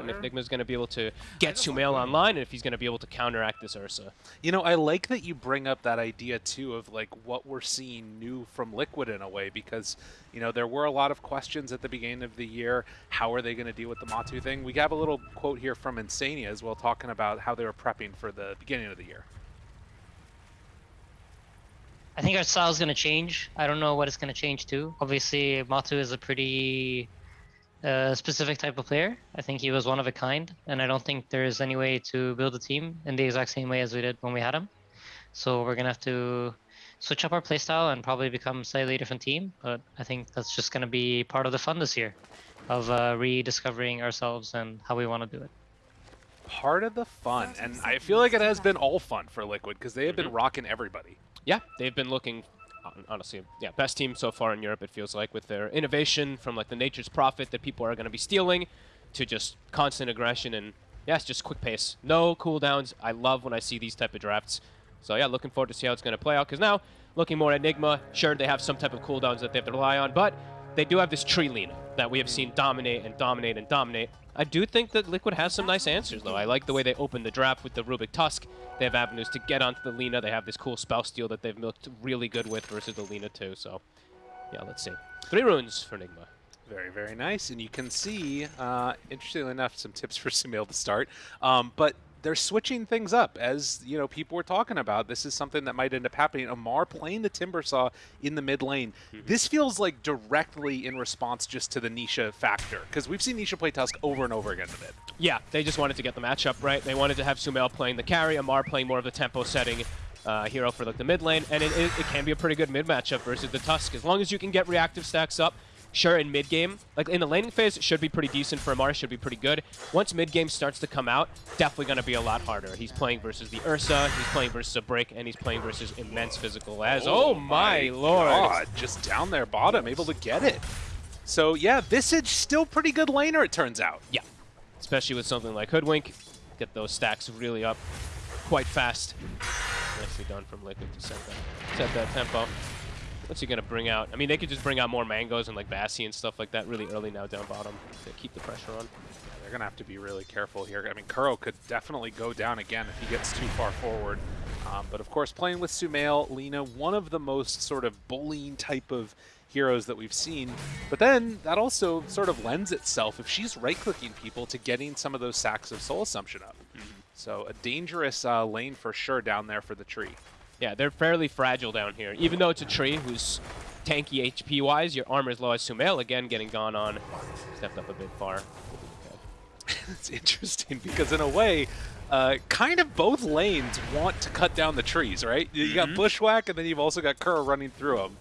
and if Nigma's going to be able to get Sumail online, and if he's going to be able to counteract this Ursa. You know, I like that you bring up that idea too of like what we're seeing new from Liquid in a way because you know there were a lot of questions at the beginning of the year. How are they going to deal with the Matu thing? We have a little quote here from Insania as well, talking about how they were prepping for the beginning of the year. I think our style is going to change. I don't know what it's going to change to. Obviously, Matu is a pretty a specific type of player. I think he was one of a kind, and I don't think there is any way to build a team in the exact same way as we did when we had him. So we're gonna have to switch up our playstyle and probably become a slightly different team. But I think that's just gonna be part of the fun this year, of uh, rediscovering ourselves and how we want to do it. Part of the fun, and I feel like it has been all fun for Liquid because they have been mm-hmm. rocking everybody. Yeah, they've been looking honestly, yeah, best team so far in Europe, it feels like, with their innovation from like the Nature's Prophet that people are going to be stealing to just constant aggression and, yeah, it's just quick pace. No cooldowns. I love when I see these type of drafts. So, yeah, looking forward to see how it's going to play out because now, looking more at Nigma, sure, they have some type of cooldowns that they have to rely on, but they do have this tree Lina that we have seen dominate and dominate and dominate. I do think that Liquid has some nice answers, though. I like the way they open the draft with the Rubik Tusk. They have avenues to get onto the Lina. They have this cool spell steal that they've milked really good with versus the Lina, too. So, yeah, let's see. Three runes for Nigma. Very, very nice. And you can see, uh, interestingly enough, some tips for Sumail to start. Um, but they're switching things up as you know people were talking about. This is something that might end up happening. Ammar playing the Timbersaw in the mid lane. Mm -hmm. This feels like directly in response just to the Nisha factor because we've seen Nisha play Tusk over and over again in the mid. Yeah, they just wanted to get the matchup right. They wanted to have Sumail playing the carry, Ammar playing more of the tempo setting. Uh, hero for like the mid lane, and it, it, it can be a pretty good mid matchup versus the Tusk. As long as you can get reactive stacks up, sure, in mid-game, like in the laning phase, should be pretty decent for Ammar, should be pretty good. Once mid-game starts to come out, definitely going to be a lot harder. He's playing versus the Ursa, he's playing versus a Break, and he's playing versus immense physical as. Oh, oh my, lord. God, just down there bottom, able to get it. So yeah, Visage still pretty good laner, it turns out. Yeah, especially with something like Hoodwink. Get those stacks really up quite fast. Nicely done from Liquid to set that, set that tempo. What's he going to bring out? I mean, they could just bring out more mangoes and like Bassi and stuff like that really early now down bottom to keep the pressure on. Yeah, they're going to have to be really careful here. I mean, Kuro could definitely go down again if he gets too far forward. Um, but of course, playing with Sumail, Lina, one of the most sort of bullying type of heroes that we've seen. But then that also sort of lends itself, if she's right-clicking people, to getting some of those sacks of Soul Assumption up. Mm -hmm. So a dangerous uh, lane for sure down there for the tree. Yeah, they're fairly fragile down here. Even though it's a tree who's tanky HP-wise, your armor is low as Sumail, again, getting gone on. Stepped up a bit far. it's interesting because in a way, uh, kind of both lanes want to cut down the trees, right? You mm -hmm. got mm-hmm. Bushwhack, and then you've also got Kuro running through them.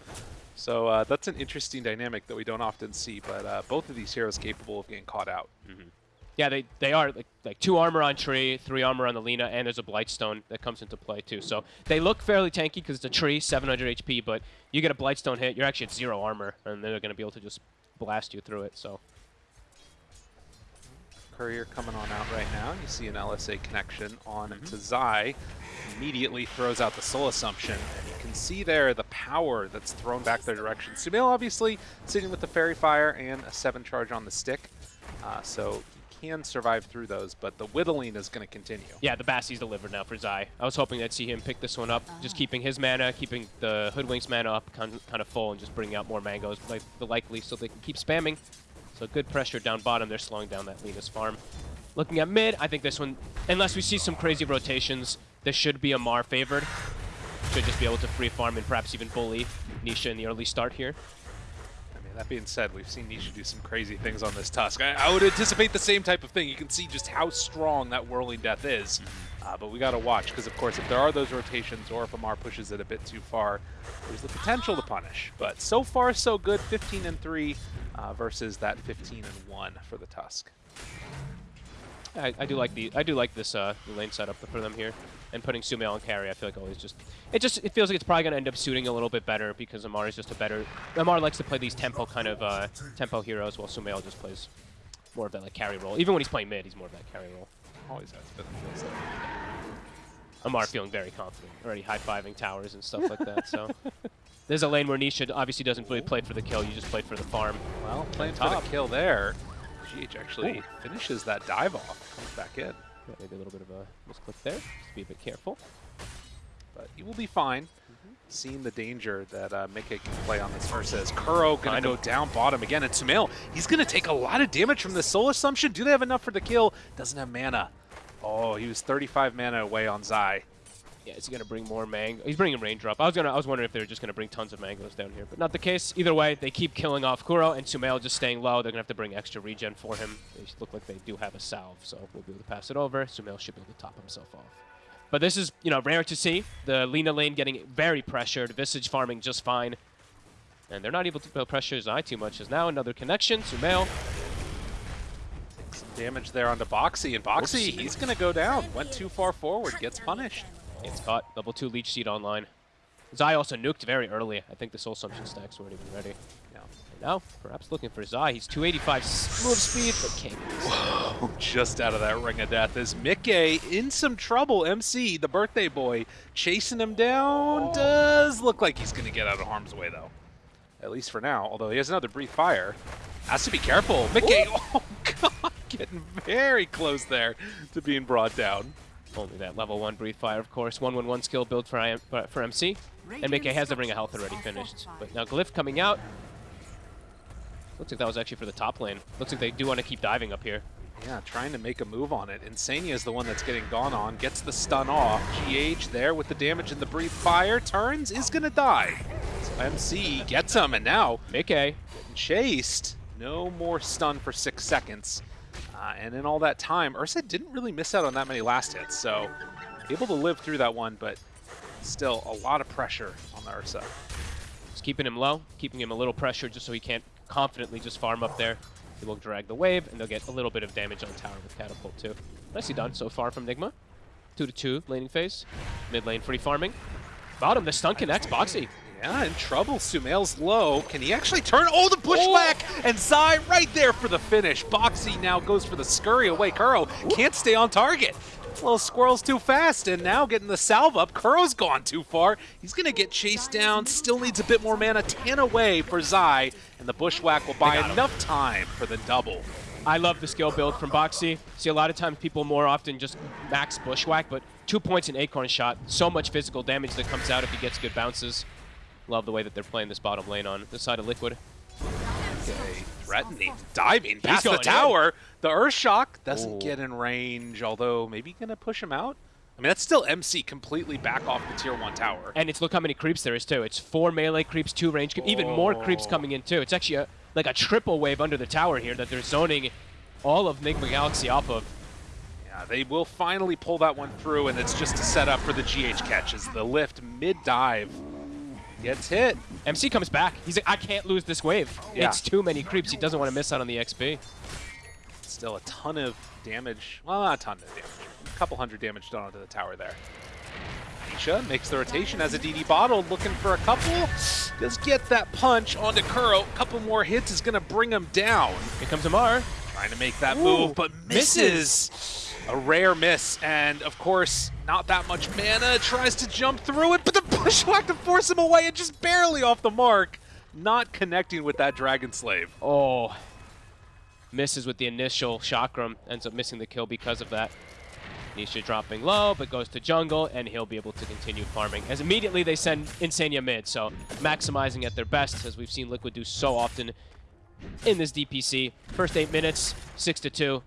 So uh, that's an interesting dynamic that we don't often see, but uh, both of these heroes capable of getting caught out. Mm -hmm. Yeah, they, they are like, like two armor on tree, three armor on the Lina, and there's a Blightstone that comes into play too. So they look fairly tanky because it's a tree, 700 HP, but you get a Blightstone hit, you're actually at zero armor, and they're going to be able to just blast you through it. So Courier coming on out right now. You see an LSA connection on mm -hmm. to Zai. Immediately throws out the Soul Assumption, and you can see there the power that's thrown back their direction. Sumail obviously sitting with the Faerie Fire and a 7 charge on the stick. Uh, so can survive through those, but the whittling is going to continue. Yeah, the Bassi's delivered now for Zai. I was hoping I'd see him pick this one up, just keeping his mana, keeping the Hoodwink's mana up kind of full, and just bringing out more mangoes, like the likely, so they can keep spamming. So good pressure down bottom. They're slowing down that Lina's farm. Looking at mid, I think this one, unless we see some crazy rotations, this should be a Mar favored. Should just be able to free farm and perhaps even bully Nisha in the early start here. That being said, we've seen Nisha do some crazy things on this Tusk. I, I, would anticipate the same type of thing. You can see just how strong that Whirling Death is. Mm-hmm. Uh, but we got to watch, because of course, if there are those rotations, or if Ammar pushes it a bit too far, there's the potential to punish. But so far, so good. 15 and 3 uh, versus that 15 and 1 for the Tusk. I, I do like the I do like this uh, lane setup for them here, and putting Sumail on carry. I feel like always just it just it feels like it's probably gonna end up suiting a little bit better because Ammar is just a better Ammar likes to play these tempo kind of uh, tempo heroes, while Sumail just plays more of that like carry role. Even when he's playing mid, he's more of that carry role. Always has been. Feels like. Ammar feeling very confident, already high fiving towers and stuff like that. So. There's a lane where Nisha obviously doesn't really play for the kill, you just play for the farm. Well, playing for the kill there GH actually finishes that dive off, comes back in. Yeah, maybe a little bit of a misclick there. Just be a bit careful. But he will be fine. Seeing the danger that uh, Mickey can play on this versus Kuro going to go down bottom again. And Sumail, he's going to take a lot of damage from the Soul Assumption. Do they have enough for the kill? Doesn't have mana. Oh, he was 35 mana away on Zai. Yeah, is he gonna bring more mango? He's bringing raindrop. I was gonna, I was wondering if they were just gonna bring tons of mangoes down here, but not the case. Either way, they keep killing off Kuro and Sumail just staying low. They're gonna have to bring extra regen for him. They look like they do have a salve, so we'll be able to pass it over. Sumail should be able to top himself off. But this is, you know, rare to see. The Lina lane getting very pressured. Visage farming just fine. And they're not able to pressure his eye too much. As now another connection. Sumail. Some damage there onto Boxi. And Boxi, Whoops. he's going to go down. Went too far forward, gets punished. Gets caught. Level 2 Leech Seed online. Zai also nuked very early. I think the Soul Assumption stacks weren't even ready. Yeah. And now, perhaps looking for Zai. He's 285 move speed, but can't it. Just out of that ring of death is Mickey in some trouble. MC, the birthday boy, chasing him down. Does look like he's going to get out of harm's way, though. At least for now. Although he has another Breathe Fire. Has to be careful. Mickey, oh, God, getting very close there to being brought down. Only that level 1 Breathe Fire, of course. 111 skill build for, IM, for, MC. And Mickey has the Ring of Health already finished. But now Glyph coming out. Looks like that was actually for the top lane. Looks like they do want to keep diving up here. Yeah, trying to make a move on it. Insania is the one that's getting gone on. Gets the stun off. GH there with the damage and the breathe fire. Turns, is going to die. So MC gets him, and now Mickey. getting chased. No more stun for six seconds. Uh, and in all that time, Ursa didn't really miss out on that many last hits, so able to live through that one, but still a lot of pressure on the Ursa. Just keeping him low, keeping him a little pressure just so he can't confidently just farm up there. He will drag the wave, and they'll get a little bit of damage on tower with Catapult too. Nicely done so far from Nigma. 2 to 2 laning phase. Mid lane free farming. Bottom, the stun connects. Boxi. Yeah, in trouble. Sumail's low. Can he actually turn? Oh, the bushwhack! Oh. And Zai right there for the finish. Boxi now goes for the scurry away. Kuro can't stay on target. Little squirrel's too fast, and now getting the salve up. Kuro's gone too far. He's going to get chased down. Still needs a bit more mana. 10 away for Zai, and the bushwhack will buy enough time for the double. I love the skill build from Boxi. See, a lot of times people more often just max Bushwhack, but two points in Acorn shot. So much physical damage that comes out if he gets good bounces. Love the way that they're playing this bottom lane on the side of Liquid. Okay, threatening, diving past the going in. tower. The Earth Shock doesn't Ooh. get in range, although maybe gonna push him out. I mean, that's still MC completely back off the tier one tower. And it's look how many creeps there is too. It's four melee creeps, two range creeps, even more creeps coming in too. It's actually a, like a triple wave under the tower here that they're zoning all of Nigma Galaxy off of. Yeah, they will finally pull that one through, and it's just to set up for the GH catches. The lift mid dive gets hit. MC comes back. He's like, I can't lose this wave. Yeah. It's too many creeps. He doesn't want to miss out on the XP. Still a ton of damage. Well, not a ton of damage. A couple hundred damage done onto the tower there. Nisha makes the rotation as a DD bottle, looking for a couple. Does get that punch onto Kuro. A couple more hits is going to bring him down. Here comes Ammar. Trying to make that Ooh, move, but misses. misses. A rare miss, and of course, not that much mana. Tries to jump through it, but the bushwhack to force him away and just barely off the mark. Not connecting with that Dragon Slave. Oh. Misses with the initial chakram. Ends up missing the kill because of that. Nisha dropping low, but goes to jungle, and he'll be able to continue farming. As immediately they send Insania mid, so maximizing at their best, as we've seen Liquid do so often in this DPC. First eight minutes, six to two.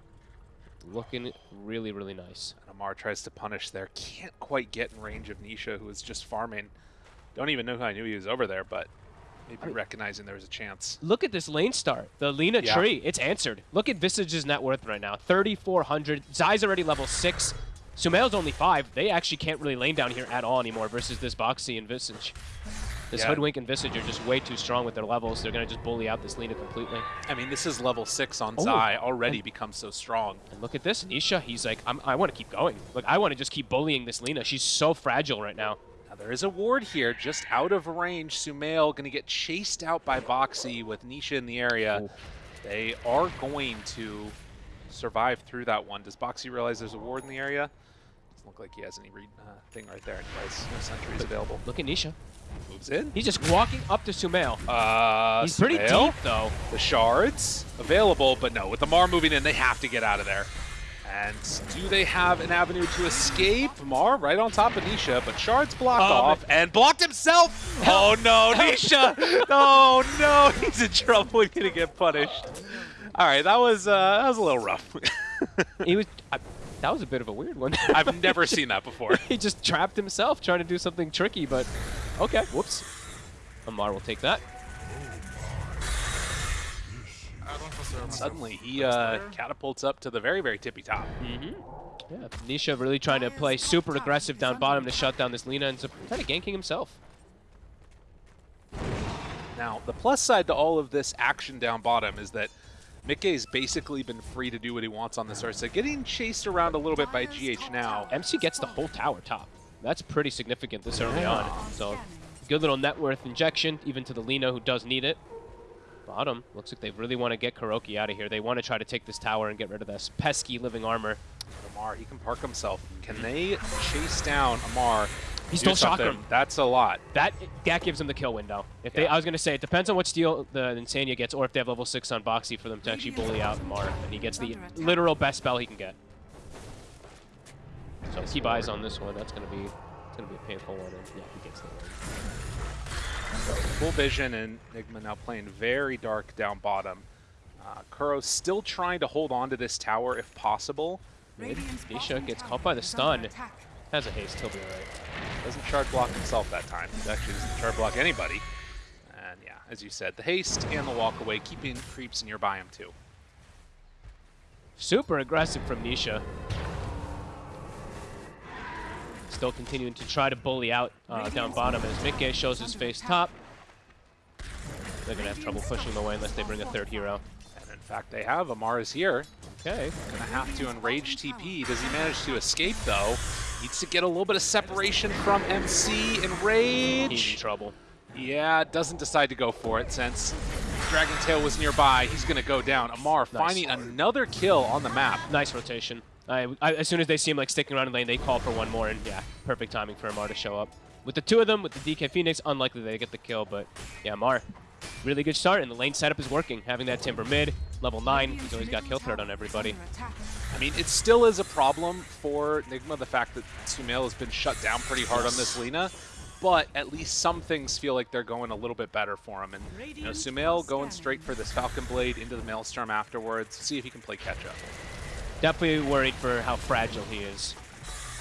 Looking really, really nice. And Ammar tries to punish there. Can't quite get in range of Nisha, who is just farming. Don't even know how I knew he was over there, but maybe recognizing there was a chance. Look at this lane start. The Lina Yeah. tree, it's answered. Look at Visage's net worth right now. 3,400. Zai's already level 6. Sumail's only 5. They actually can't really lane down here at all anymore versus this Boxi and Visage. This Yeah. Hoodwink and Visage are just way too strong with their levels. They're going to just bully out this Lina completely. I mean, this is level 6 on Oh. Zai, already becomes so strong. And look at this. Nisha, he's like, I'm, I want to keep going. Like, I want to just keep bullying this Lina. She's so fragile right now. Now, there is a ward here, just out of range. Sumail going to get chased out by Boxi with Nisha in the area. Ooh. They are going to survive through that one. Does Boxi realize there's a ward in the area? Doesn't look like he has any uh, thing right there. Anyways, no sentries available. Look at Nisha. Moves in. He's just walking up to Sumail. Uh, He's pretty Sumail, deep, though. The shards available, but no, with the Mar moving in, they have to get out of there. And do they have an avenue to escape? Mar right on top of Nisha, but shards blocked Um, off and blocked himself. Help. Oh no, Nisha! oh no, he's in trouble. He's gonna get punished. All right, that was uh, that was a little rough. He was. I, that was a bit of a weird one. I've never seen that before. he just trapped himself trying to do something tricky, but okay. Whoops. Ammar will take that. Suddenly, he uh, catapults up to the very, very tippy top. Mm-hmm. Yeah, Nisha really trying to play super aggressive down bottom to shut down this Lina and kind of ganking himself. Now, the plus side to all of this action down bottom is that Mickey's basically been free to do what he wants on this Ursa, getting chased around a little bit by GH now. MC gets the whole tower top. That's pretty significant this early on. So good little net worth injection, even to the Lina who does need it. Bottom, looks like they really want to get KuroKy out of here. They want to try to take this tower and get rid of this pesky living armor. Ammar, he can park himself. Can they chase down Ammar? He do stole something? That's a lot. That that gives him the kill window. If they, I was gonna say, it depends on what steal the Insania gets, or if they have level six on Boxi for them to actually bully out Mar, and he gets the literal best spell he can get. So if he buys on this one. That's gonna be it's gonna be a painful one. And yeah, he gets the win. Full vision and Nigma now playing very dark down bottom. Uh, Kuro still trying to hold on to this tower if possible. Nisha gets caught by the stun. Has a haste. He'll be alright. Doesn't shard block himself that time. He actually doesn't shard block anybody. And yeah, as you said, the haste and the walk away, keeping creeps nearby him too. Super aggressive from Nisha. Still continuing to try to bully out uh, down bottom as Mikke shows his face top. They're going to have trouble pushing him away unless they bring a third hero. And in fact, they have Ammar is here. Okay. Gonna have to enrage TP. Does he manage to escape though? Needs to get a little bit of separation from MC. and Rage. He's in trouble. Yeah, doesn't decide to go for it since Dragon Tail was nearby. He's gonna go down. Ammar Nice. finding another kill on the map. Nice rotation. I, I, as soon as they see him like sticking around in lane, they call for one more, and yeah, perfect timing for Ammar to show up. With the two of them, with the DK Phoenix, unlikely they get the kill, but yeah, Ammar, really good start, and the lane setup is working. Having that Timber mid, level 9, he's always got kill threat on everybody. I mean, it still is a problem for Nigma, the fact that Sumail has been shut down pretty hard on this Lina, but at least some things feel like they're going a little bit better for him. And, you know, Sumail going straight for this Falcon Blade into the Maelstrom afterwards, see if he can play catch-up. Definitely worried for how fragile he is.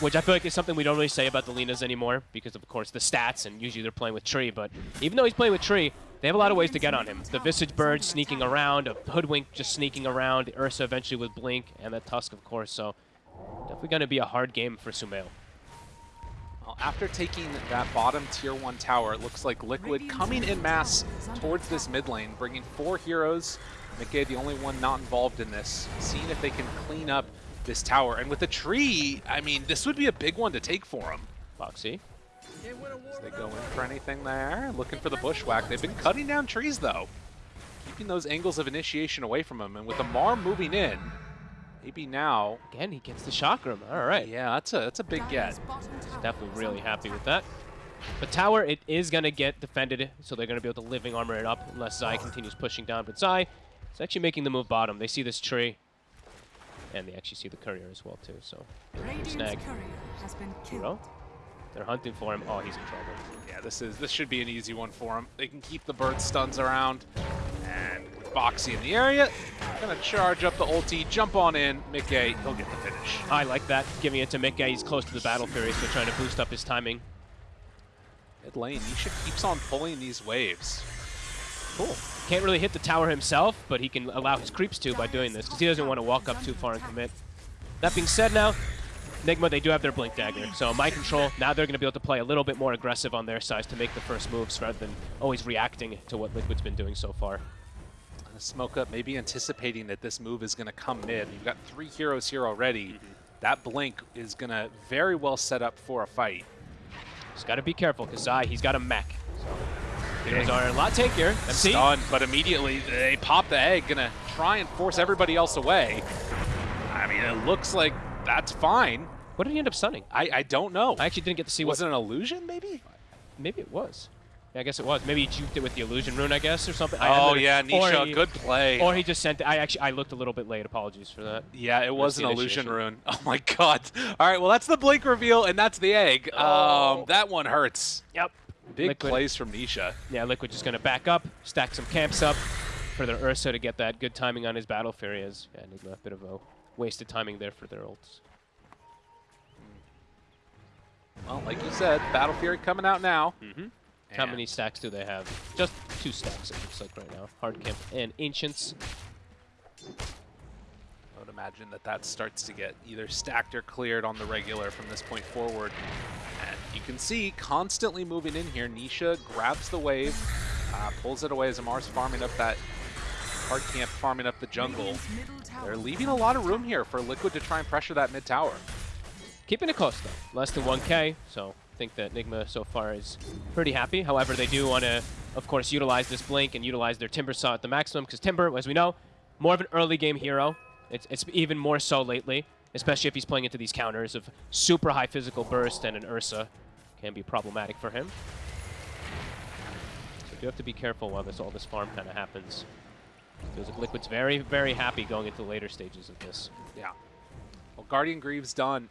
Which I feel like is something we don't really say about the Linas anymore because of, of course, the stats, and usually they're playing with Tree. But even though he's playing with Tree, they have a lot of ways to get on him. The Visage Bird sneaking around, a Hoodwink just sneaking around, Ursa eventually with Blink, and the Tusk, of course. So definitely going to be a hard game for Sumail. Well, after taking that bottom tier 1 tower, it looks like Liquid coming in mass towards this mid lane, bringing four heroes. Mickey, the only one not involved in this, seeing if they can clean up this tower. And with the tree, I mean, this would be a big one to take for them. Boxi. As they go in for anything there, looking for the bushwhack. They've been cutting down trees, though. Keeping those angles of initiation away from him. And with the Mar moving in, maybe now... Again, he gets the Chakram. All right. Yeah, that's a, that's a big get. Definitely really happy with that. The tower, it is going to get defended, so they're going to be able to living armor it up unless Zai continues pushing down. But Zai is actually making the move bottom. They see this tree, and they actually see the courier as well, too. So, snag. Hero. They're hunting for him. Oh, he's in trouble. Yeah, this is this should be an easy one for him. They can keep the bird stuns around. And with Boxi in the area, gonna charge up the ulti, jump on in. Mickey, he'll get the finish. I like that, giving it to Mikke. He's close to the Battle Fury, so trying to boost up his timing. Mid lane, Nisha keeps on pulling these waves. Cool. Can't really hit the tower himself, but he can allow his creeps to by doing this, because he doesn't want to walk up too far and commit. That being said now, Nigma, they do have their Blink Dagger, so my control, now they're going to be able to play a little bit more aggressive on their side to make the first moves rather than always reacting to what Liquid's been doing so far. Smoke up, maybe anticipating that this move is gonna come mid. You've got three heroes here already. Mm-hmm. That blink is gonna very well set up for a fight. Just got to be careful, because Zai, he's got a mech. So, heroes are a lot tankier. MC, Stunned, but immediately they pop the egg, gonna try and force everybody else away. I mean, it looks like that's fine. What did he end up stunning? I, I don't know. I actually didn't get to see was what. it an illusion, maybe? Maybe it was. Yeah, I guess it was. Maybe he juked it with the illusion rune, I guess, or something. Oh yeah, Nisha, he- good play. Or he just sent. I actually I looked a little bit late. Apologies for that. yeah, it was an illusion rune. Oh my god. All right, well that's the blink reveal and that's the egg. Oh. Um, that one hurts. Yep. Big Liquid. plays from Nisha. Yeah, Liquid just gonna back up, stack some camps up for their Ursa to get that good timing on his Battle Fury. As yeah, Nigma, a bit of a wasted timing there for their ults. Well, like you said, Battle Fury coming out now. Mm-hmm. How many stacks do they have? Just two stacks, it looks like right now. Hard Camp and Ancients. I would imagine that that starts to get either stacked or cleared on the regular from this point forward. And you can see constantly moving in here. Nisha grabs the wave, uh, pulls it away as Ammar's farming up that hard camp, farming up the jungle. They're leaving a lot of room here for Liquid to try and pressure that mid tower. Keeping it close though, less than 1k, so I think that Nigma so far is pretty happy. However, they do want to, of course, utilize this blink and utilize their Timbersaw at the maximum, because Timber, as we know, more of an early game hero. It's, it's even more so lately, especially if he's playing into these counters of super high physical burst and an Ursa can be problematic for him. So you do have to be careful while this all this farm kind of happens. Feels like Liquid's very, very happy going into the later stages of this. Yeah. Well, Guardian Greaves done.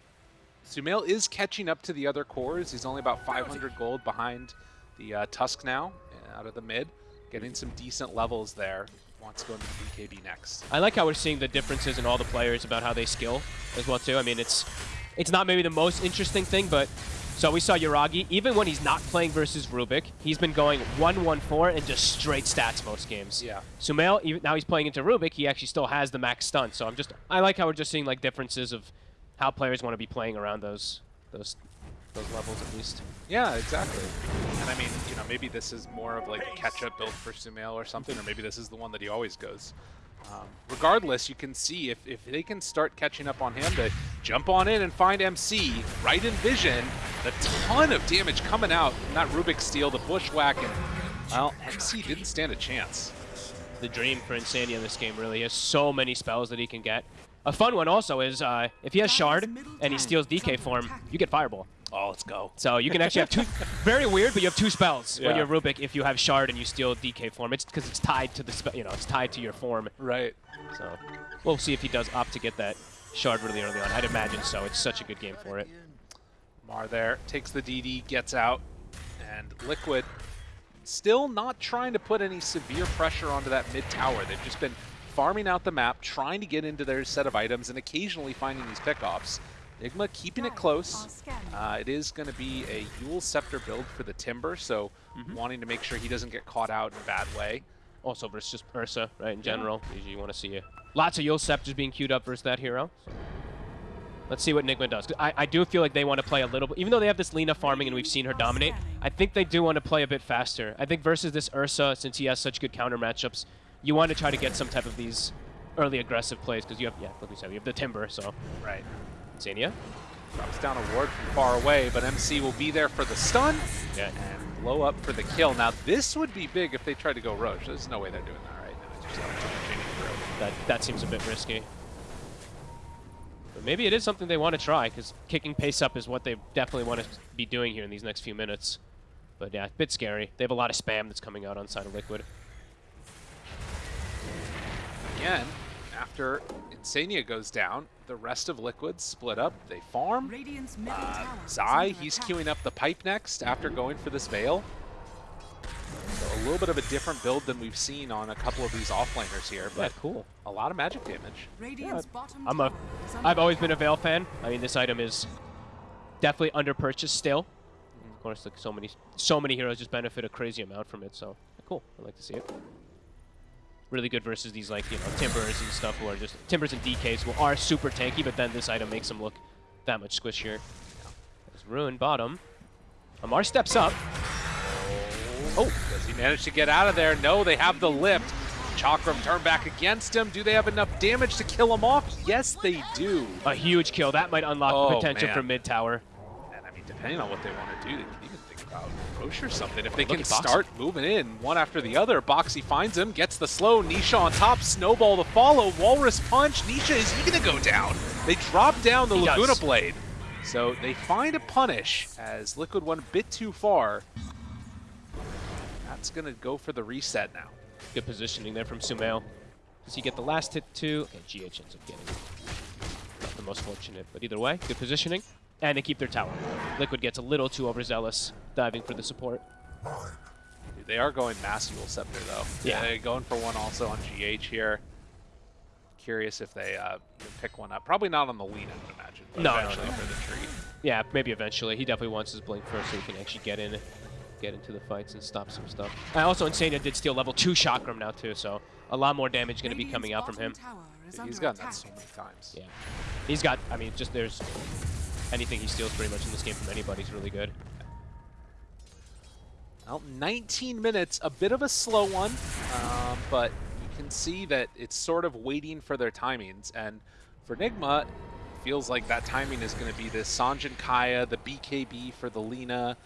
Sumail is catching up to the other cores. He's only about 500 gold behind the uh, Tusk now, uh, out of the mid. Getting some decent levels there. Wants to go into the BKB next. I like how we're seeing the differences in all the players about how they skill as well too. I mean, it's it's not maybe the most interesting thing, but so we saw Yuragi, even when he's not playing versus Rubik, he's been going 1-1-4 and just straight stats most games. Yeah. Sumail, even now he's playing into Rubik, he actually still has the max stun. So I'm just I like how we're just seeing like differences of how players want to be playing around those those those levels at least. Yeah, exactly. And I mean, you know, maybe this is more of like a catch-up build for Sumail or something, or maybe this is the one that he always goes. Um, regardless, you can see if, if they can start catching up on him to jump on in and find MC right in vision, the ton of damage coming out from that Rubik Steal, the Bushwhack, and, well, MC didn't stand a chance. the dream for Insania in this game, really. He has so many spells that he can get. A fun one also is uh, if he has Shard and he steals DK form, you get Fireball. Oh, let's go. So you can actually have two, very weird, but you have two spells when you're Rubik if you have Shard and you steal DK form. It's because it's tied to the, spe- you know, it's tied to your form. Right. So we'll see if he does opt to get that Shard really early on. I'd imagine so. It's such a good game for it. Mar there takes the DD, gets out, and Liquid still not trying to put any severe pressure onto that mid tower. They've just been farming out the map, trying to get into their set of items, and occasionally finding these pickoffs. Nigma keeping it close. Uh, it is going to be a Eul's Scepter build for the Timber, so wanting to make sure he doesn't get caught out in a bad way. Also versus just Ursa, right, in general. Usually you want to see a, lots of Eul's Scepters being queued up versus that hero. So let's see what Nigma does. I, I do feel like they want to play a little bit, even though they have this Lina farming and we've seen her dominate, I think they do want to play a bit faster. I think versus this Ursa, since he has such good counter matchups, you want to try to get some type of these early aggressive plays because you have, yeah, like we said, you have the Timber, so Right. Insania. Drops down a ward from far away, but MC will be there for the stun. Yeah. and blow up for the kill. Now this would be big if they tried to go Rosh. There's no way they're doing that right now. Just let them chain it through. That, that seems a bit risky. But maybe it is something they want to try, because kicking pace up is what they definitely want to be doing here in these next few minutes. But yeah, a bit scary. They have a lot of spam that's coming out on side of Liquid. Again, after Insania goes down, the rest of Liquid split up. They farm. Radiant's Uh, Zai, he's queuing up the pipe next after going for this Veil. So a little bit of a different build than we've seen on a couple of these offlaners here, Yeah, but cool. a lot of magic damage. Radiant's bottom I'm a, tower is under I've always been a Veil fan. I mean, this item is definitely under purchased still. Of course, like so many, so many heroes just benefit a crazy amount from it. So cool. I like to see it. Really good versus these like you know timbers and stuff who are just timbers and DKs who are super tanky, but then this item makes them look that much squishier. There's Ruin bottom. Ammar steps up. Oh, does he manage to get out of there? No, they have the lift. Chakram turn back against him. Do they have enough damage to kill him off? Yes, they do. A huge kill. That might unlock the Oh, potential man. for mid tower. And I mean, depending on what they want to do, they can even think about Rosh or something. If they Look can start moving in one after the other, Boxi finds him, gets the slow, Nisha on top, Snowball to follow, Walrus punch, Nisha is he gonna go down? They drop down the He Laguna does. Blade. So they find a punish as Liquid went a bit too far. That's going to go for the reset now. Good positioning there from Sumail. Does he get the last hit too? And GH ends up getting it. Not the most fortunate, but either way, good positioning. And they keep their tower. Liquid gets a little too overzealous, diving for the support. Dude, they are going Mass Dual Scepter, though. Yeah. They're going for one also on GH here. Curious if they uh, pick one up. Probably not on the Lina, I would imagine. But No, no, eventually no. for the tree. Yeah, maybe eventually. He definitely wants his blink first so he can actually get in, get into the fights and stop some stuff. And also, Insania did steal level 2 Chakram now too, so a lot more damage going to be coming out from him. Dude, he's gotten that so many times. Yeah. He's got, I mean, just there's anything he steals pretty much in this game from anybody is really good. Well, 19 minutes, a bit of a slow one, um, but you can see that it's sort of waiting for their timings. And for Nigma, it feels like that timing is going to be this Sange and Kaya, the BKB for the Lina,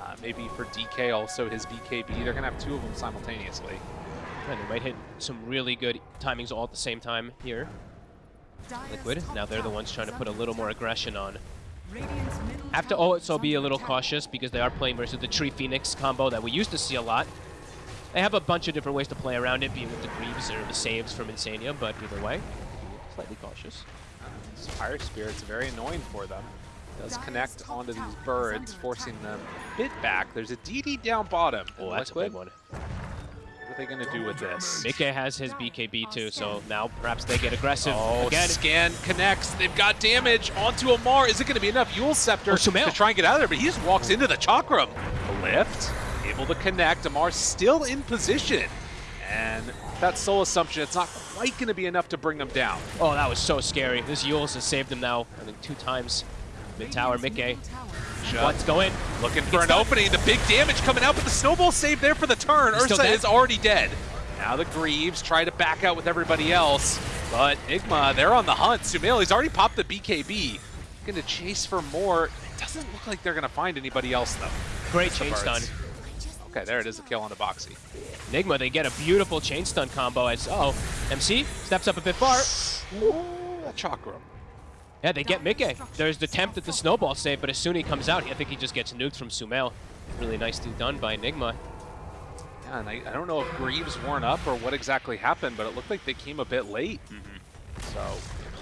uh, maybe for DK also his BKB. They're going to have two of them simultaneously. And they might hit some really good timings all at the same time here. Liquid, now they're the ones trying to put a little more aggression on. Have to also be a little cautious because they are playing versus the Tree Phoenix combo that we used to see a lot. They have a bunch of different ways to play around it, being with the Greaves or the saves from Insania, but either way, slightly cautious. This Fire Spirit's very annoying for them. Does connect onto these birds, forcing them a bit back. There's a DD down bottom. Oh, that's a big one. What are they going to do with this? Mickey has his BKB too, so now perhaps they get aggressive Oh, again. scan connects. They've got damage onto Ammar. Is it going to be enough? Eul's Scepter Oh, to try and get out of there, but he just walks into the Chakram. A lift, able to connect. Ammar still in position. And that soul assumption, it's not quite going to be enough to bring them down. Oh, that was so scary. This Eul's has saved him now, I think two times. Mid tower, Mickey. Let's go in. Looking for It's an opening. The big damage coming out, but the snowball save there for the turn. He's Ursa is already dead. Now the Greaves try to back out with everybody else, but Nigma, they're on the hunt. Sumail, he's already popped the BKB. Going to chase for more. It doesn't look like they're going to find anybody else, though. Great chain birds. stun. Okay, there it is, a kill on the Boxi. Nigma, they get a beautiful chain stun combo as, oh, MC steps up a bit far. Ooh, Chakram. Yeah, they get Mickey. There's the attempt at the snowball save, but as soon as he comes out, I think he just gets nuked from Sumail. Really nicely done by Nigma. Yeah, and I, I don't know if Greaves weren't up or what exactly happened, but it looked like they came a bit late. Mm-hmm. So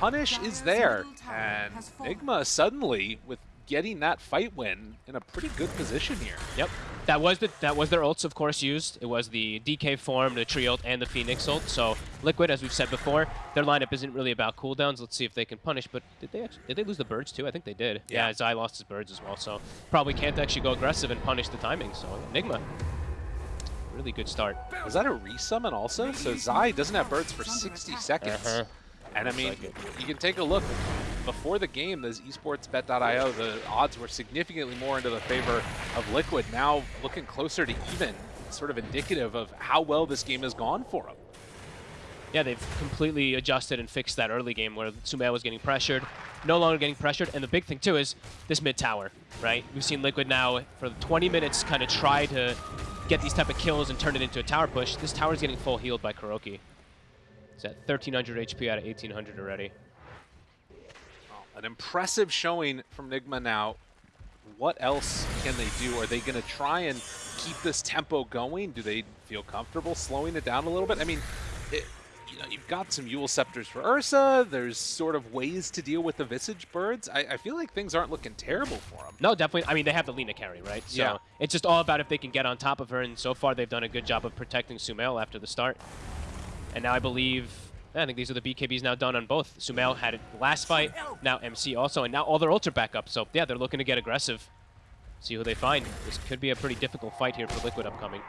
punish is there, and Nigma suddenly with getting that fight win in a pretty good position here. Yep. That was the that was their ults, of course, used. It was the DK form, the Tree ult, and the Phoenix ult. So Liquid, as we've said before, their lineup isn't really about cooldowns. Let's see if they can punish. But did they actually, did they lose the birds too? I think they did. Yeah. Yeah, Zai lost his birds as well. So probably can't actually go aggressive and punish the timing. So Nigma, really good start. Was that a resummon also? So Zai doesn't have birds for 60 seconds. Uh-huh. And I mean, like you can take a look. Before the game, the esportsbet.io, the odds were significantly more into the favor of Liquid. Now looking closer to even, sort of indicative of how well this game has gone for them. Yeah, they've completely adjusted and fixed that early game where Sumail was getting pressured, no longer getting pressured. And the big thing, too, is this mid tower, right? We've seen Liquid now for 20 minutes kind of try to get these type of kills and turn it into a tower push. This tower is getting full healed by KuroKy. It's at 1,300 HP out of 1,800 already. An impressive showing from Nigma now. What else can they do? Are they going to try and keep this tempo going? Do they feel comfortable slowing it down a little bit? I mean, it, you know, you've got some Eul's Scepters for Ursa. There's sort of ways to deal with the Visage Birds. I, I feel like things aren't looking terrible for them. No, definitely. I mean, they have the Lina carry, right? So Yeah. it's just all about if they can get on top of her. And so far, they've done a good job of protecting Sumail after the start. And now I believe, I think these are the BKBs now done on both. Sumail had it last fight, now MC also, and now all their ults are back up. So yeah, they're looking to get aggressive. See who they find. This could be a pretty difficult fight here for Liquid upcoming.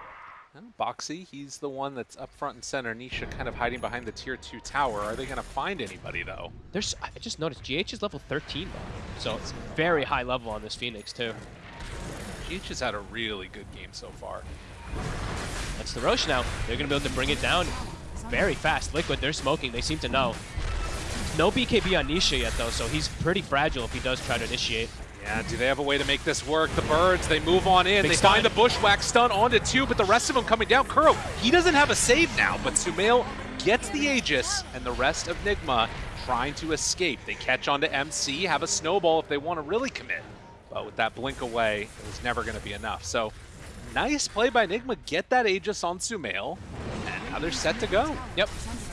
And Boxi, he's the one that's up front and center. Nisha kind of hiding behind the tier 2 tower. Are they going to find anybody, though? There's, I just noticed GH is level 13 though. So it's very high level on this Phoenix too. GH has had a really good game so far. That's the Rosh now. They're going to be able to bring it down very fast. Liquid, they're smoking. They seem to know. No BKB on Nisha yet, though, so he's pretty fragile if he does try to initiate. Yeah, do they have a way to make this work? The birds, they move on in. Big they stun. find the bushwhack stun onto two, but the rest of them coming down. Kuro, he doesn't have a save now, but Sumail gets the Aegis, and the rest of Nigma trying to escape. They catch onto MC, have a snowball if they want to really commit. But with that blink away, it was never going to be enough. So nice play by Nigma. Get that Aegis on Sumail. Now they're set to go. Yep.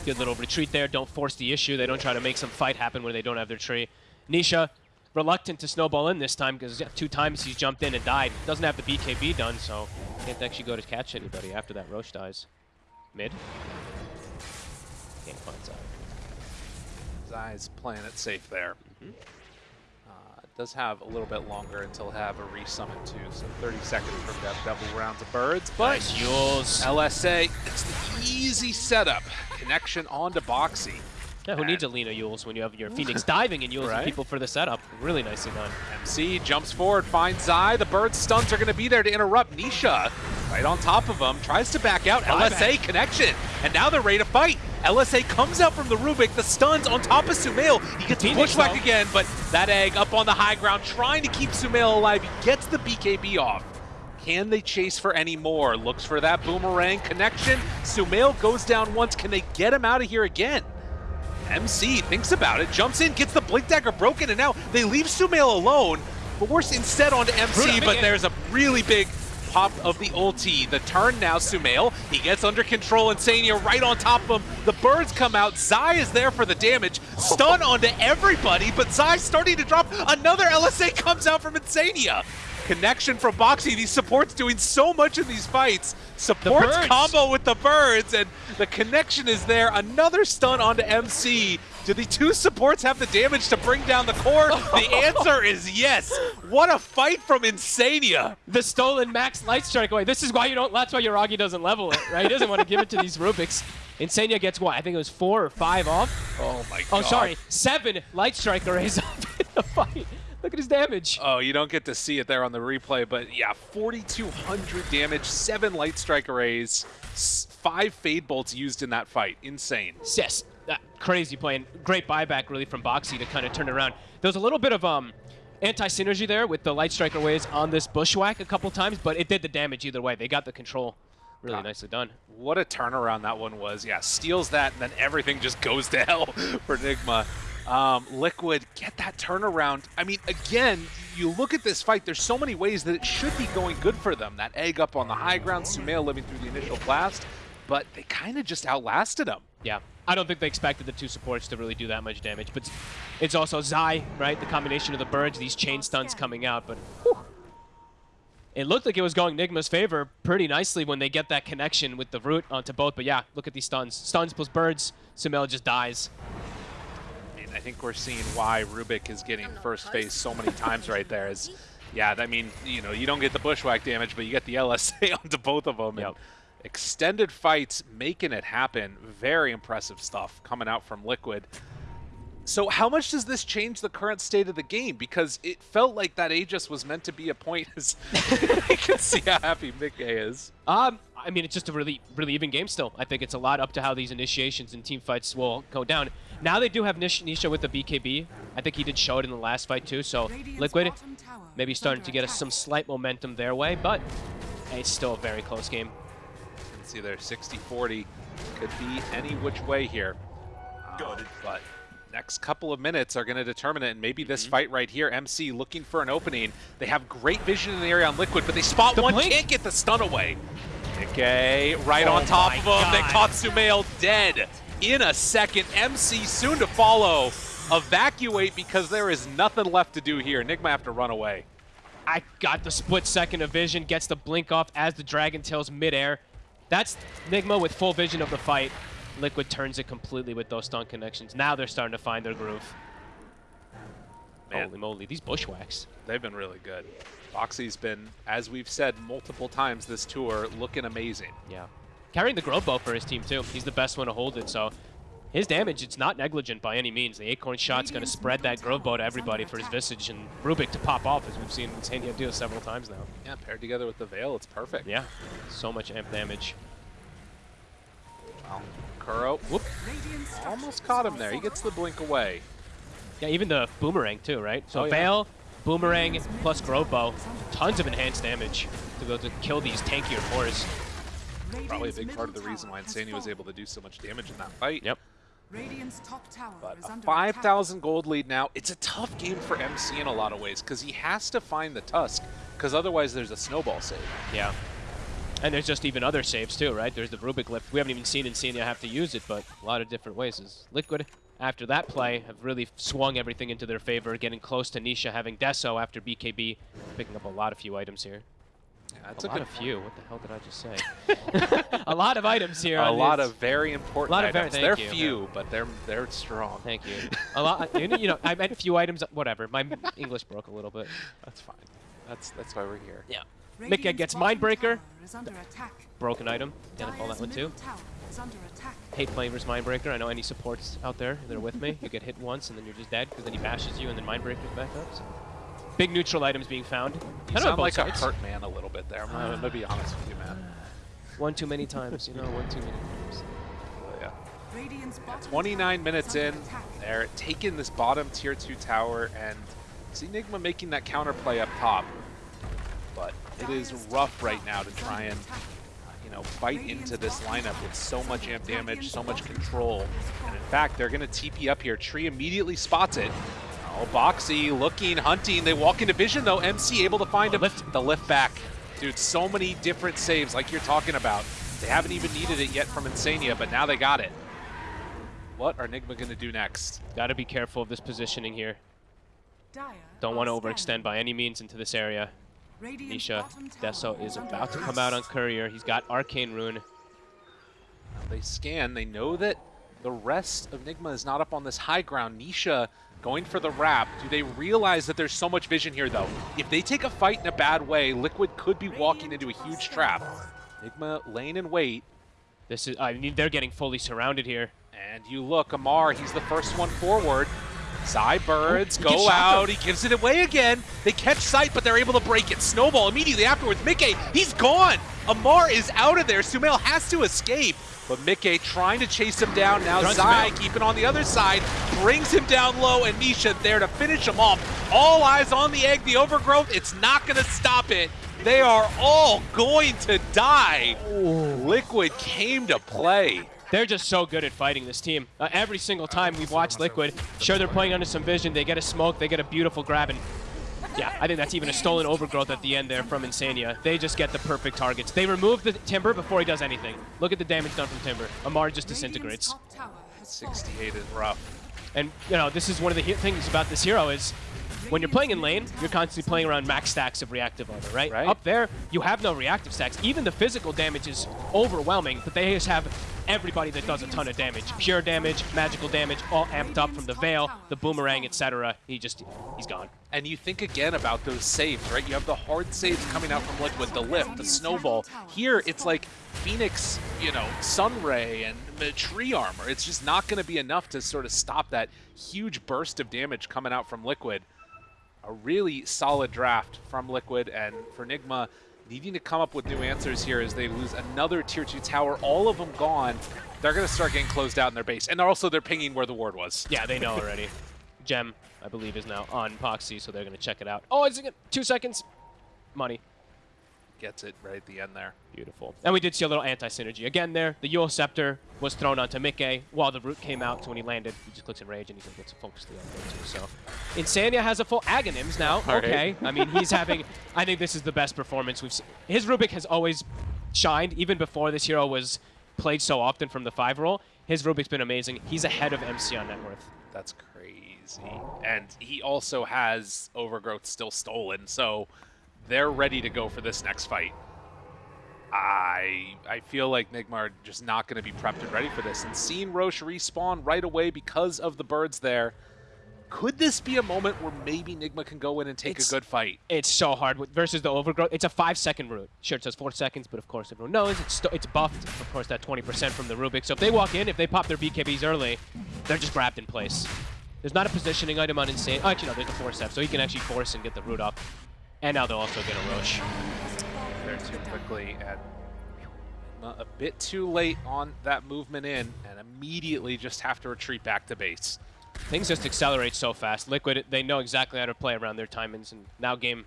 Good little retreat there. Don't force the issue. They don't try to make some fight happen where they don't have their tree. Nisha, reluctant to snowball in this time because two times he's jumped in and died. Doesn't have the BKB done, so can't actually go to catch anybody after that Rosh dies. Mid. Can't find Zai. Zai's playing it safe there. Uh, does have a little bit longer until have a resummon too, so 30 seconds from that double rounds of birds. But Nice Eul's. LSA, it's the easy setup. Connection onto Boxi. Yeah, who needs a Lina Eul's when you have your Phoenix diving and Yules Right. people for the setup? Really nicely done. MC jumps forward, finds Zai. The bird stuns are going to be there to interrupt. Nisha, right on top of him, tries to back out. LSA connection, and now they're ready to fight. LSA comes out from the Rubik, the stuns on top of Sumail. He gets bushwhacked though. again, but that egg up on the high ground, trying to keep Sumail alive. He gets the BKB off. Can they chase for any more? Looks for that boomerang connection. Sumail goes down once. Can they get him out of here again? MC thinks about it, jumps in, gets the Blink Dagger broken, and now they leave Sumail alone. But we're instead onto MC, but there's a really big pop of the ulti. The turn now, Sumail. He gets under control, Insania right on top of him. The birds come out. Zai is there for the damage. Stun onto everybody, but Zai's starting to drop. Another LSA comes out from Insania. Connection from Boxi. These supports doing so much in these fights. Supports birds. combo with the birds, and the connection is there. Another stun onto MC. Do the two supports have the damage to bring down the core? The answer is yes. What a fight from Insania. The stolen max light strike array. This is why you don't. That's why Yuragi doesn't level it, right? He doesn't want to give it to these Rubiks. Insania gets what? I think it was four or five off. Oh my god. Oh, sorry, seven light strike arrays off in the fight. Look at his damage. Oh, you don't get to see it there on the replay, but yeah, 4,200 damage, seven light strike arrays, five fade bolts used in that fight. Insane. Yes, that crazy play and great buyback really from Boxi to kind of turn it around. There was a little bit of um anti-synergy there with the light strike arrays on this bushwhack a couple times, but it did the damage either way. They got the control. Really God. nicely done. What a turnaround that one was. Yeah, steals that, and then everything just goes to hell for Nigma. Um, Liquid, get that turnaround. I mean, again, you look at this fight, there's so many ways that it should be going good for them. That egg up on the high ground, Sumail living through the initial blast, but they kind of just outlasted him. Yeah. I don't think they expected the two supports to really do that much damage, but it's- also Zai, right? The combination of the birds, these chain stuns coming out, but whew. it looked like it was going Nigma's favor pretty nicely when they get that connection with the root onto both. But yeah, look at these stuns. Stuns plus birds, Sumail just dies. I think we're seeing why Rubik is getting first phase so many times right there. Is yeah, I mean, you know, you don't get the bushwhack damage, but you get the LSA onto both of them. Yep. Extended fights making it happen. Very impressive stuff coming out from Liquid. So how much does this change the current state of the game? Because it felt like that Aegis was meant to be a point. As you can see how happy Mickey is. Um, I mean, it's just a really, really even game still. I think it's a lot up to how these initiations and team fights will go down. Now they do have Nish Nisha with the BKB. I think he did show it in the last fight too. So Liquid maybe starting to get us some slight momentum their way, but it's still a very close game. You can see there 60-40 could be any which way here. Um, but next couple of minutes are going to determine it, and maybe this Mm-hmm. fight right here, MC looking for an opening. They have great vision in the area on Liquid, but they spot The one, blink. can't get the stun away. Okay, right Oh on top of him. They God. caught Sumail dead in a second. MC soon to follow. Evacuate because there is nothing left to do here. Nigma have to run away. I got the split second of vision, gets the blink off as the Dragon Tail's midair. That's Nigma with full vision of the fight. Liquid turns it completely with those stun connections. Now they're starting to find their groove. Man. Holy moly, these bushwhacks. They've been really good. Boxi's been, as we've said multiple times this tour, looking amazing. Yeah. Carrying the Grove Bow for his team, too. He's the best one to hold it, so his damage, it's not negligent by any means. The Acorn shot's going to spread that Grove Bow to everybody for his Visage and Rubik to pop off, as we've seen Insania do several times now. Yeah, paired together with the Veil, it's perfect. Yeah, so much amp damage. Well, Whoop, almost caught him there. He gets the blink away. Yeah, even the Boomerang, too, right? So Oh, yeah. Veil, Boomerang, plus Grove Bow, tons of enhanced damage to go to kill these tankier cores. Probably a big part of the reason why Insania was able to do so much damage in that fight. Yep. Radiant's top tower But is a under 5,000 gold lead now. It's a tough game for MC in a lot of ways because he has to find the Tusk because otherwise there's a snowball save. Yeah. And there's just even other saves too, right? There's the Rubik lift. We haven't even seen Insania have to use it, but a lot of different ways. Is Liquid, after that play, have really swung everything into their favor, getting close to Nisha, having Deso after BKB, picking up a lot of few items here. Yeah, a, a, lot of few. What the hell did I just say? a lot of items here. A lot this. of very important A lot of very- items. thank they're you. few, but they're they're strong. Thank you. A lot. You know, you know, I meant a few items. Whatever. My English broke a little bit. That's fine. That's that's why we're here. Yeah. Attack. Mickey gets Mindbreaker. tower is under attack. Broken item. Didn't call that one too. middle tower is under attack. Hate playing versus Mindbreaker. I know any supports out there that are with me. You get hit once and then you're just dead because then he bashes you and then Mindbreaker's back up. So. Big neutral items being found. You Kind of sound both like sides. a hurt man a little bit there. I'm gonna, gonna be honest with you, man. One too many times, you know, one too many times. But yeah. 29 minutes in, they're taking this bottom tier 2 tower, and it's Nigma making that counterplay up top. But it is rough right now to try and, attack. you know, fight into this lineup with so much amp damage, so much control. And in fact, they're going to TP up here. Tree immediately spots it. Oh, Boxi looking, hunting. They walk into vision, though. MC able to find him. lift. The lift back. Dude, so many different saves like you're talking about. They haven't even needed it yet from Insania, but now they got it. What are Nigma going to do next? Gotta be careful of this positioning here. Don't want to overextend by any means into this area. Radiant's Nisha bottom tower Deso is about to come out on Courier. He's got Arcane Rune. They scan. They know that the rest of Nigma is not up on this high ground. Nisha going for the wrap. Do they realize that there's so much vision here, though? If they take a fight in a bad way, Liquid could be walking into a huge trap. Nigma laying in wait. This is, I mean, they're getting fully surrounded here. And you look, Ammar, he's the first one forward. Side birds go out. He gives it away again. They catch sight, but they're able to break it. Snowball immediately afterwards. Mickey, he's gone. Ammar is out of there. Sumail has to escape. But Mickey trying to chase him down. Now Runs Zai keeping on the other side. Brings him down low, and Nisha there to finish him off. All eyes on the egg. The overgrowth, it's not going to stop it. They are all going to die. Liquid came to play. They're just so good at fighting this team. Uh, every single time we've watched Liquid, sure they're playing under some vision, they get a smoke, they get a beautiful grab, and yeah, I think that's even a stolen overgrowth at the end there from Insania. They just get the perfect targets. They remove the Timber before he does anything. Look at the damage done from Timber. Ammar just disintegrates. tower has 68 is rough. And, you know, this is one of the things about this hero is when you're playing in lane, you're constantly playing around max stacks of reactive armor, right? Right. Up there, you have no reactive stacks. Even the physical damage is overwhelming, but they just have everybody that does a ton of damage. Pure damage, magical damage, all amped up from the Veil, the Boomerang, etc. He just, he's gone. And you think again about those saves, right? You have the hard saves coming out from Liquid, the lift, the snowball. Here, it's like Phoenix, you know, Sunray and tree armor. It's just not going to be enough to sort of stop that huge burst of damage coming out from Liquid. A really solid draft from Liquid, and for Nigma, needing to come up with new answers here as they lose another Tier 2 tower, all of them gone. They're going to start getting closed out in their base. And also, they're pinging where the ward was. Yeah, they know already. Gem, I believe, is now on Boxi, so they're going to check it out. Oh, it's it two seconds. Money. Gets it right at the end there. Beautiful. And we did see a little anti-synergy. Again there, the Eul's Scepter was thrown onto Mickey while the root came out, so when he landed, he just clicks Enrage and he gets focused the other way too. So Insania has a full Aghanims now. All right. Okay. I mean, he's having, I think this is the best performance we've seen. His Rubik has always shined, even before this hero was played so often from the five role. His Rubik's been amazing. He's ahead of MC on net worth. That's crazy. And he also has Overgrowth still stolen, so they're ready to go for this next fight. I I feel like Nigma are just not going to be prepped and ready for this. And seeing Rosh respawn right away because of the birds there, could this be a moment where maybe Nigma can go in and take It's- a good fight? It's so hard with- versus the overgrowth. It's a five second route. Sure, it says four seconds, but of course everyone knows it's it's buffed. Of course, that 20% from the Rubik. So if they walk in, if they pop their BKBs early, they're just grabbed in place. There's not a positioning item on Insane. Oh, actually, no, there's a force staff, so he can actually force and get the root up. And now they'll also get a Rosh. there too quickly and a bit too late on that movement in and immediately just have to retreat back to base. Things just accelerate so fast. Liquid, they know exactly how to play around their timings, and now game,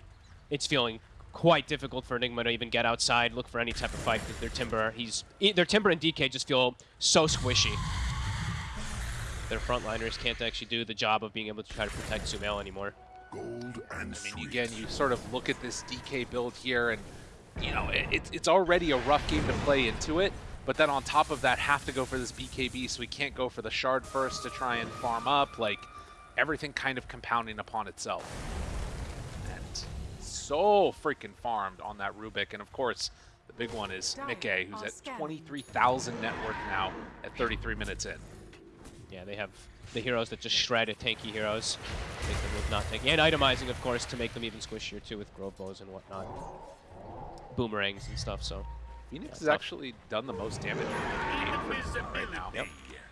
it's feeling quite difficult for Nigma to even get outside, look for any type of fight because their Timber, he's their Timber and DK just feel so squishy. their frontliners can't actually do the job of being able to try to protect Sumail anymore. Gold and I mean, again, you sort of look at this DK build here, and you know it, it's it's already a rough game to play into it. But then on top of that, have to go for this BKB, so we can't go for the shard first to try and farm up. Like everything kind of compounding upon itself. And so freaking farmed on that Rubik, and of course. The big one is Mickey, who's at 23,000 net worth now at 33 minutes in. Yeah, they have the heroes that just shred at tanky heroes, make them look not tanky, and itemizing, of course, to make them even squishier too with grove bows and whatnot, boomerangs and stuff. So Phoenix Yeah, has tough. actually done the most damage the game for right now. Yep.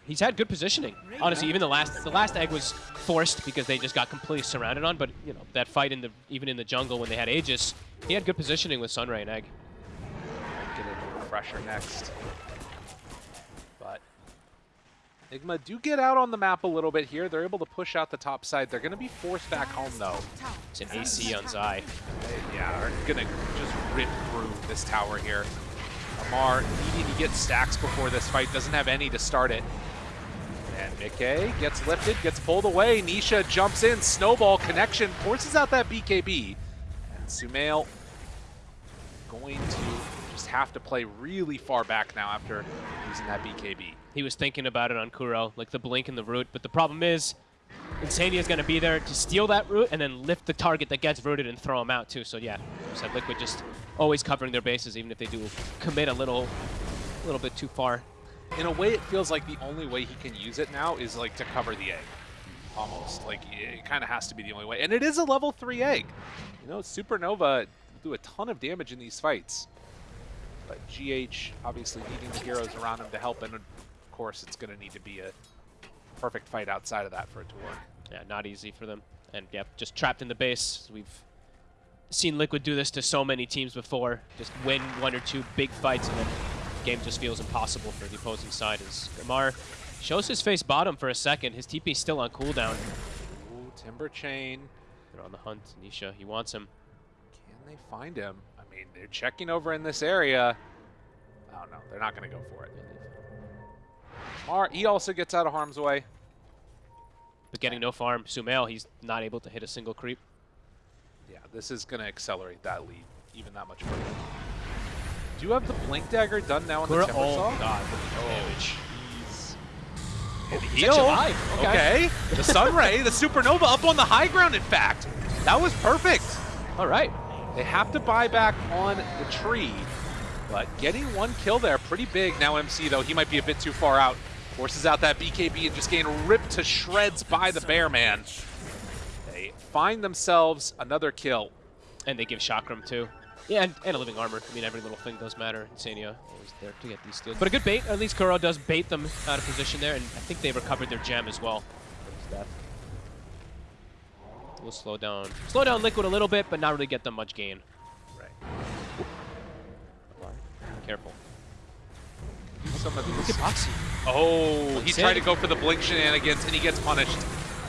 he's had good positioning. Honestly, even the last the last egg was forced because they just got completely surrounded on. But you know that fight in the even in the jungle when they had Aegis, he had good positioning with Sunray and Egg. Get a refresher next. But Enigma do get out on the map a little bit here. They're able to push out the top side. They're going to be forced back home, though. It's an AC on attack. Zai. They, yeah, are going to just rip through this tower here. Ammar needing to get stacks before this fight. Doesn't have any to start it. And Mickey gets lifted, gets pulled away. Nisha jumps in. Snowball connection forces out that BKB. And Sumail going to just have to play really far back now after using that BKB. He was thinking about it on Kuro, like the blink and the root. But the problem is, Insania is going to be there to steal that root and then lift the target that gets rooted and throw him out too. So yeah, said Liquid just always covering their bases, even if they do commit a little, a little bit too far. In a way, it feels like the only way he can use it now is like to cover the egg. Almost. Like, it kind of has to be the only way. And it is a level 3 egg. You know, Supernova do a ton of damage in these fights. But GH obviously needing the heroes around him to help, and of course, it's going to need to be a perfect fight outside of that for it to work. Yeah, not easy for them. And yeah, just trapped in the base. We've seen Liquid do this to so many teams before. Just win one or two big fights and then the game just feels impossible for the opposing side as Gamar shows his face bottom for a second. His TP's still on cooldown. Ooh, Timber Chain. They're on the hunt. Nisha, he wants him. Can they find him? I mean, they're checking over in this area. Oh, no, they're not going to go for it. Mar, he also gets out of harm's way. But getting no farm. Sumail, he's not able to hit a single creep. Yeah, this is going to accelerate that lead even that much further. Do you have the Blink Dagger done now the Kura- Timber oh, Saw? God, the Oh, damage. jeez. Oh, And heal. alive. Okay. Okay. the Sunray, the Supernova up on the high ground, in fact. That was perfect. All right. They have to buy back on the tree, but getting one kill there, pretty big. Now MC, though, he might be a bit too far out. Forces out that BKB and just getting ripped to shreds by the Bear Man. They find themselves another kill. And they give Chakram too. Yeah, and, and a living armor. I mean, every little thing does matter. Insania always there to get these steals. But a good bait. At least Kuro does bait them out of position there, and I think they recovered their gem as well. From his death. We'll slow down, slow down Liquid a little bit, but not really get them much gain. Right. Careful. Some of Look these. at Boxi. Oh, he tried to go for the blink shenanigans and he gets punished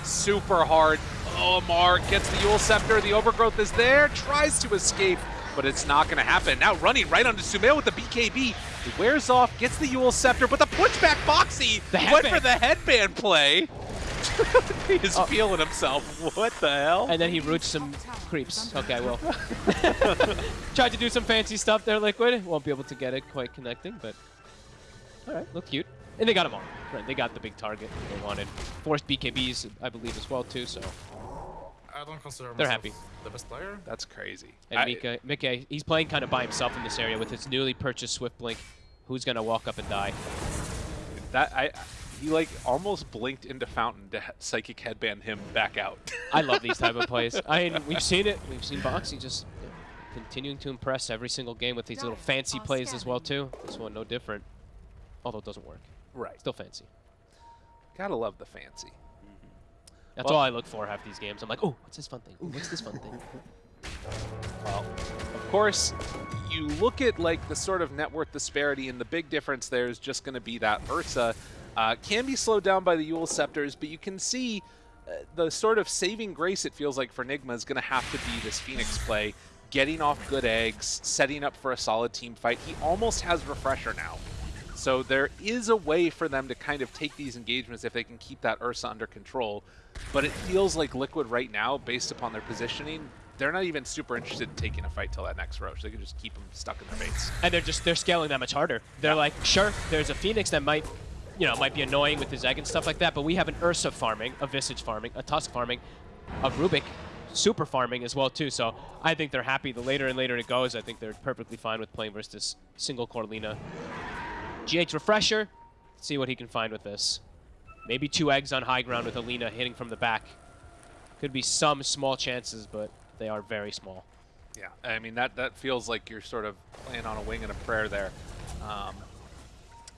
super hard. Oh, Mark gets the Eul's Scepter. The overgrowth is there, tries to escape, but it's not going to happen. Now running right onto Sumail with the BKB. He wears off, gets the Eul's Scepter, but the pushback Boxi The went for the headband play. He's Oh. feeling himself. What the hell? And then he roots some creeps. Okay, well. Tried to do some fancy stuff there, Liquid. Won't be able to get it quite connecting, but... Alright, look cute. And they got them all. Right, they got the big target they wanted. Forced BKBs, I believe, as well, too, so... I don't consider They're happy. the best player. That's crazy. And I- Mickey, Mickey, he's playing kind of by himself in this area with his newly purchased Swift Blink. Who's going to walk up and die? that I he like almost blinked into Fountain to psychic headband him back out. I love these type of plays. I mean, we've seen it. We've seen Boxi just continuing to impress every single game with these little fancy plays as well, too. This one, no different. Although it doesn't work. right. Still fancy. Gotta love the fancy. Mm-hmm. That's Well- all I look for half these games. I'm like, oh, what's this fun thing? Ooh, what's this fun thing? Well, of course, you look at like the sort of net worth disparity, and the big difference there is just going to be that Ursa uh, can be slowed down by the Eul's Scepters, but you can see uh, the sort of saving grace it feels like for Nigma is going to have to be this Phoenix play, getting off good eggs, setting up for a solid team fight. He almost has Refresher now. So there is a way for them to kind of take these engagements if they can keep that Ursa under control. But it feels like Liquid right now, based upon their positioning, they're not even super interested in taking a fight till that next Rosh. They can just keep them stuck in their base. and they're just they're scaling that much harder. They're like, sure, there's a Phoenix that might, you know, it might be annoying with his egg and stuff like that, but we have an Ursa farming, a Visage farming, a Tusk farming, a Rubik super farming as well too. So I think they're happy. The later and later it goes, I think they're perfectly fine with playing versus this single core Lina. GH Refresher, see what he can find with this. Maybe two eggs on high ground with Alina hitting from the back. Could be some small chances, but they are very small. Yeah, I mean that that feels like you're sort of playing on a wing and a prayer there. Um,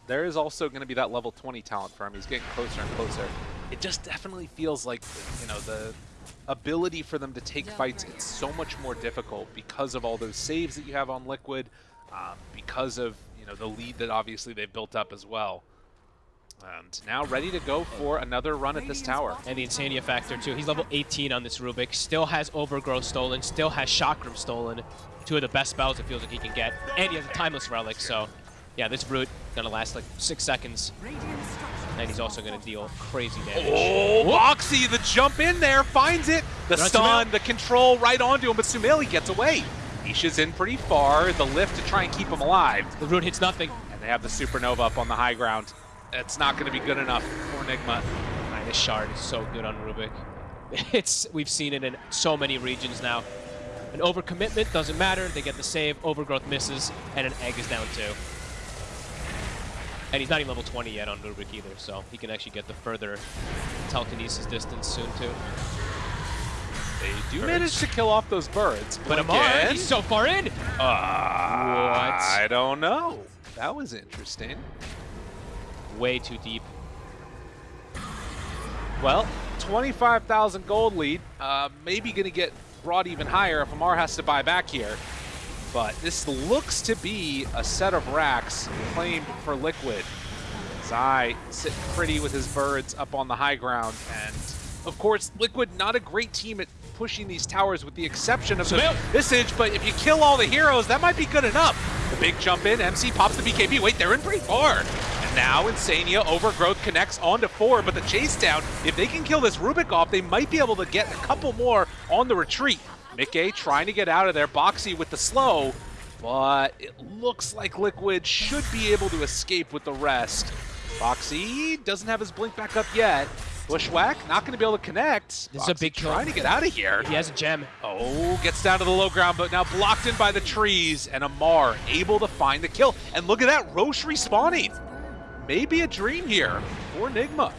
there is also going to be that level 20 talent for him. He's getting closer and closer. It just definitely feels like you know the ability for them to take fights. It's so much more difficult because of all those saves that you have on Liquid, um, because of you know the lead that obviously they've built up as well. And now ready to go for another run at this tower. And the Insania factor too. He's level 18 on this Rubik. Still has Overgrowth stolen. Still has Chakram stolen. Two of the best spells it feels like he can get. And he has a Timeless Relic, so... Yeah, this Brute gonna last like six seconds. And he's also gonna deal crazy damage. Oh, Boxi, the jump in there, finds it. The stun, the control right onto him, but Sumail gets away. Nisha's in pretty far, the lift to try and keep him alive. The Brute hits nothing. And they have the Supernova up on the high ground. It's not going to be good enough for Nigma. Man, this shard is so good on Rubik. It's We've seen it in so many regions now. An overcommitment doesn't matter. They get the save, Overgrowth misses, and an egg is down too. And he's not even level 20 yet on Rubik either, so he can actually get the further telekinesis distance soon too. They do Birds. manage to kill off those birds. But Ammar, again, he's so far in! uh, I don't know. That was interesting. Way too deep. Well, 25,000 gold lead. Uh, maybe going to get brought even higher if Ammar has to buy back here. But this looks to be a set of racks claimed for Liquid. Zai sitting pretty with his birds up on the high ground. And, of course, Liquid not a great team at pushing these towers with the exception of the Sumail. Visage, but if you kill all the heroes, that might be good enough. The big jump in, MC pops the BKB. Wait, they're in pretty far. And now Insania, Overgrowth connects onto four, but the chase down, if they can kill this Rubik off, they might be able to get a couple more on the retreat. Mickey trying to get out of there, Boxi with the slow, but it looks like Liquid should be able to escape with the rest. Boxi doesn't have his blink back up yet. Bushwhack not going to be able to connect. This is a big kill. trying to get out of here. He has a gem. Oh, gets down to the low ground, but now blocked in by the trees, and Ammar able to find the kill. And look at that, Rosh respawning. Maybe a dream here for Nigma.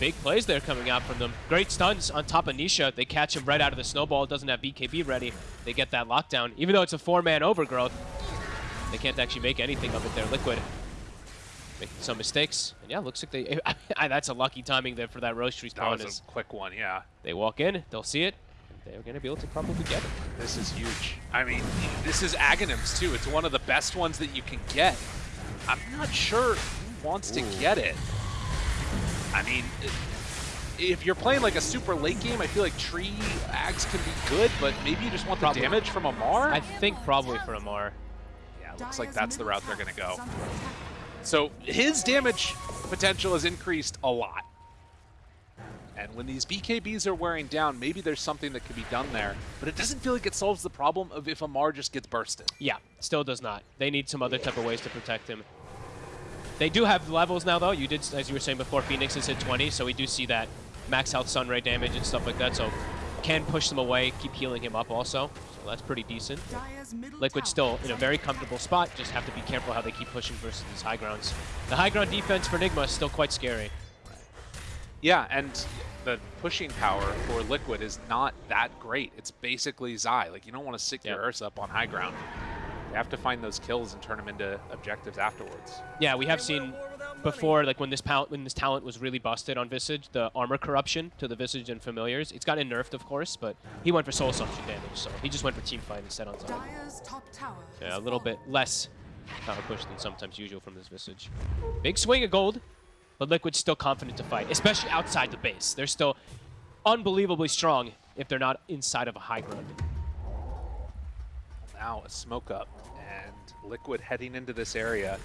Big plays there coming out from them. Great stuns on top of Nisha. They catch him right out of the snowball. Doesn't have BKB ready. They get that lockdown. Even though it's a four-man overgrowth, they can't actually make anything of it. They're liquid. Making some mistakes. And yeah, looks like they... that's a lucky timing there for that Rosh That was Is a quick one, yeah. they walk in, they'll see it, they're going to be able to probably get it. This is huge. I mean, this is Aghanims, too. It's one of the best ones that you can get. I'm not sure who wants to get it. I mean, if you're playing like a super late game, I feel like tree ags can be good, but maybe you just want the damage from Ammar. I think probably for Ammar. yeah, looks like that's the route they're going to go. is under attack. So his damage potential has increased a lot. And when these BKBs are wearing down, maybe there's something that could be done there. But it doesn't feel like it solves the problem of if Ammar just gets bursted. Yeah, still does not. They need some other type of ways to protect him. They do have levels now, though. You did, as you were saying before, Phoenix is hit 20, so we do see that max health Sunray damage and stuff like that. So can push them away, keep healing him up also. So that's pretty decent. Dire's Liquid still in a very comfortable spot. Just have to be careful how they keep pushing versus these high grounds. The high ground defense for Nigma is still quite scary. Yeah, and the pushing power for Liquid is not that great. It's basically Zai. Like, you don't want to stick your Yeah. Ursa up on high ground. You have to find those kills and turn them into objectives afterwards. Yeah, we have seen before, like when this when this talent was really busted on Visage, the armor corruption to the Visage and familiars. It's gotten nerfed, of course, but he went for soul assumption damage, so he just went for team fight instead on time. Top tower Yeah, a little bit less power push than sometimes usual from this Visage. Big swing of gold, but Liquid's still confident to fight, especially outside the base. They're still unbelievably strong if they're not inside of a high ground. Now a smoke up and Liquid heading into this area.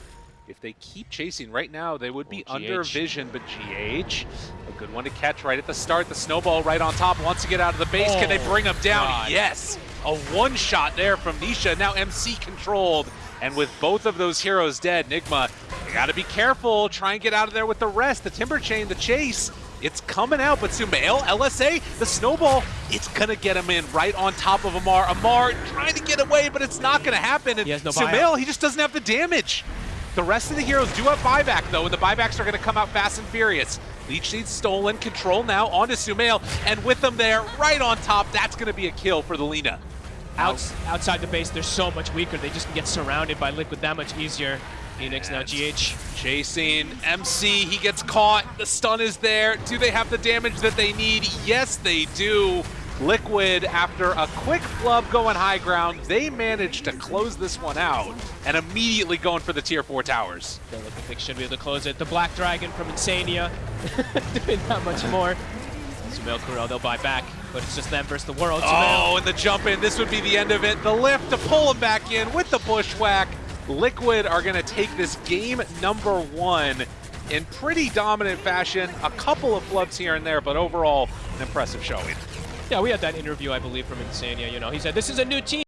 if they keep chasing right now, they would be Oh, under vision, but GH, a good one to catch right at the start. The snowball right on top wants to get out of the base. Can they Oh, bring him down? God. Yes. A one shot there from Nisha. Now MC controlled. And with both of those heroes dead, Nigma, you gotta be careful. Try and get out of there with the rest. The Timber Chain, the chase, it's coming out. But Sumail, LSA, the snowball, it's gonna get him in right on top of Ammar. Ammar trying to get away, but it's not gonna happen. And He no Sumail, he just doesn't have the damage. The rest of the heroes do have buyback though, and the buybacks are gonna come out fast and furious. Leech Seed's stolen, control now onto Sumail, and with them there, right on top, that's gonna be a kill for the Lina. Outs outside the base, they're so much weaker. They just can get surrounded by Liquid that much easier. Phoenix now GH. Chasing MC, he gets caught. The stun is there. Do they have the damage that they need? Yes, they do. Liquid, after a quick flub going high ground, they managed to close this one out and immediately going for the tier 4 towers. The Liquid Pick should be able to close it. The Black Dragon from Insania doing that much more. Sumail Kurel, they'll buy back, but it's just them versus the world. Oh, Sumail Oh, and the jump in, this would be the end of it. The lift to pull him back in with the bushwhack. Liquid are going to take this game number one in pretty dominant fashion. A couple of flubs here and there, but overall, an impressive showing. Yeah, we had that interview, I believe, from Insania. You know, he said this is a new team.